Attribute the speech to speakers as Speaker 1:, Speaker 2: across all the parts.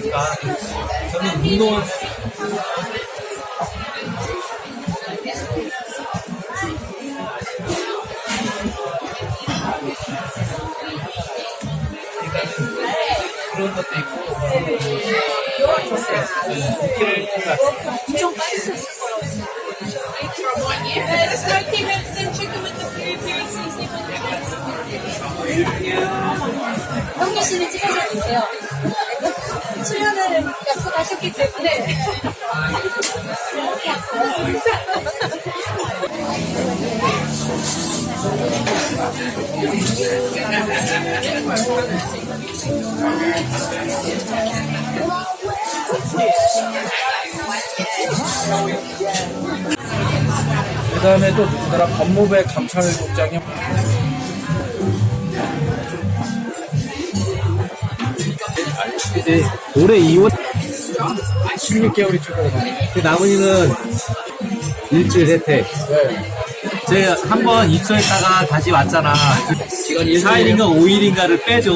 Speaker 1: 없으니까 저는 운동을 그런 것도 있고
Speaker 2: 거라고
Speaker 3: 형규 씨는 찍어서 주세요. 출연을 약속하셨기 때문에.
Speaker 4: 그 다음에 또 누구더라 법무부의 감찰국장이
Speaker 1: 이제 올해 2월
Speaker 4: 16개월이 출근을
Speaker 1: 그 나머지는 일주일 혜택
Speaker 4: 네.
Speaker 1: 제가 한 번 입소했다가 다시 왔잖아. 4일인가 5일인가를 빼줘.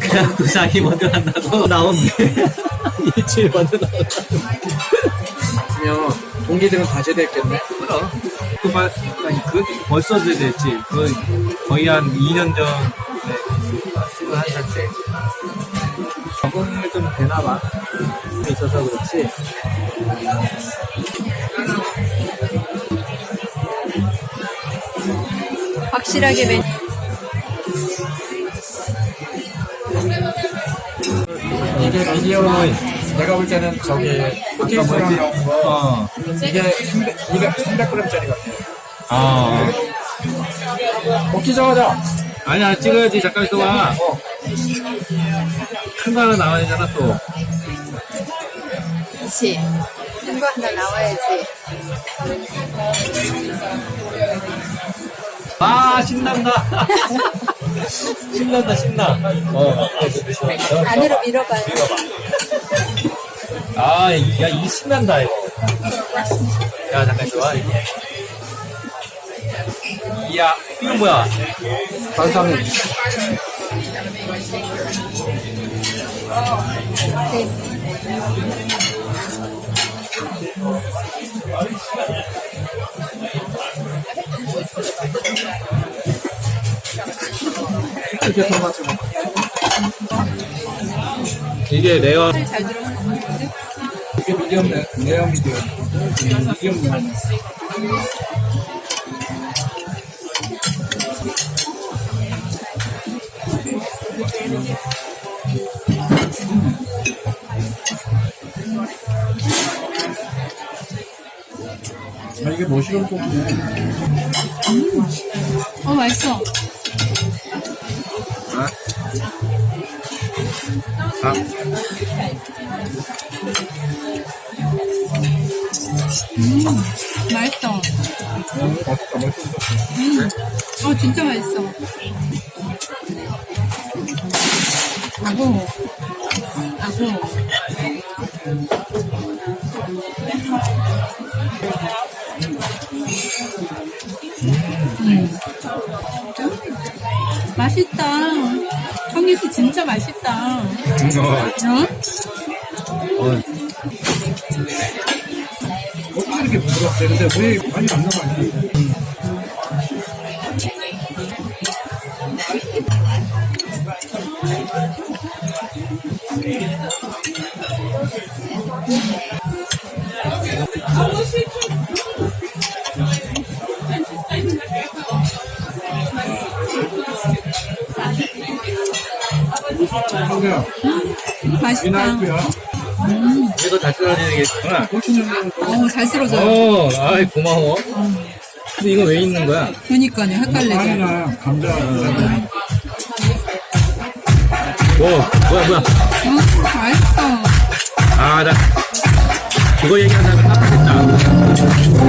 Speaker 1: 그래갖고 자기 먼저 간다고 나온대. 일주일 먼저 나온다고.
Speaker 4: 그러면 동기들은 다 제대했겠네
Speaker 1: 그럼. 그, 말, 아니, 그, 벌써 됐지. 그, 거의 한 2년 전, 네, 21살 때. 적응을 좀 되나봐. 있어서 그렇지.
Speaker 3: 확실하게 맨.
Speaker 4: 이게 미디어 내가 볼 때는 저기 나온 거
Speaker 1: 어.
Speaker 4: 이게 300, 200, 300g짜리 같아
Speaker 1: 어.
Speaker 4: 먹기 전하자
Speaker 1: 아니야, 찍어야지. 잠깐 있어봐.
Speaker 4: 어.
Speaker 1: 하나 나와야 되잖아, 또.
Speaker 3: 거 하나 나와야지.
Speaker 1: 아, 신난다. 신난다, 신나. 어.
Speaker 3: 안으로 밀어봐요.
Speaker 1: 아, 이- 야, 이 신난다, 이거. 야, 잠깐 있어봐. 이게. 이야, 이건 뭐야?
Speaker 4: 반상 이 이렇게 토마토
Speaker 1: 이게 레어.
Speaker 4: 이게 미디엄 네, 레어 미디엄 미디엄 아 이게 머시룸 소스네
Speaker 3: 어, 맛있어.
Speaker 1: 아,
Speaker 3: 맛있어.
Speaker 4: 음, 맛있다 맛있다
Speaker 3: 어, 진짜 맛있어. 아고. 아고. 맛있다. 청기씨 진짜 맛있다. 어?
Speaker 1: 어,
Speaker 4: 어떻게 이렇게 부드럽지 근데 왜 많이 안 나가니 형이야
Speaker 3: 맛있다.
Speaker 4: 미나이프야
Speaker 1: 이거 다시 써야 되겠구나.
Speaker 4: 고추냉면
Speaker 3: 어, 잘 쓸어줘요.
Speaker 1: 어, 아이, 고마워. 근데 이거 왜 있는 거야?
Speaker 3: 그니까요, 헷갈리죠.
Speaker 4: 아니나 감자
Speaker 1: 뭐, 뭐야, 뭐야.
Speaker 3: 어, 맛있어.
Speaker 1: 아, 나, 그거 얘기하자면 깜빡했다.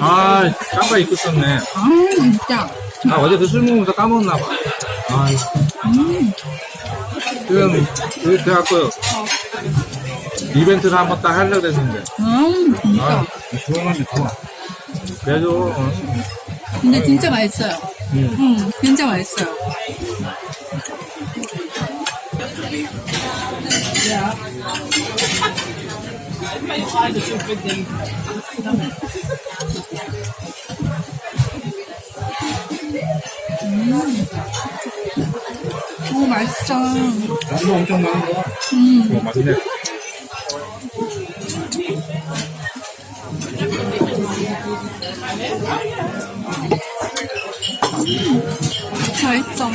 Speaker 3: 아,
Speaker 1: 깜빡 잊고 있었네.
Speaker 3: 아, 진짜.
Speaker 1: 아, 어제 그 술 먹으면서 까먹었나 봐. 아, 지금, 그, 그래갖고, 이벤트를 한번 딱 하려고 했는데.
Speaker 3: 음, 진짜.
Speaker 1: 아, 좋아하는데 좋아. 그래도, 어,
Speaker 3: 근데 진짜 맛있어요.
Speaker 1: 음.
Speaker 3: 음, 진짜 맛있어요. 음. 오, 맛있어.
Speaker 1: 양도 엄청 많은 거야.
Speaker 3: 음,
Speaker 1: 어, 맞네.
Speaker 3: 맛있어.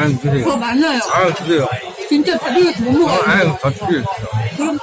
Speaker 1: 아유, 주세요.
Speaker 3: 더 많아요.
Speaker 1: 아유, 주세요.
Speaker 3: 진짜 다리가 못
Speaker 1: 어,
Speaker 3: 먹어요.
Speaker 1: 아유, 더 주세요.
Speaker 3: 그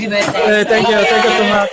Speaker 3: 렇지.
Speaker 1: 네, 땡큐, 땡큐 so much.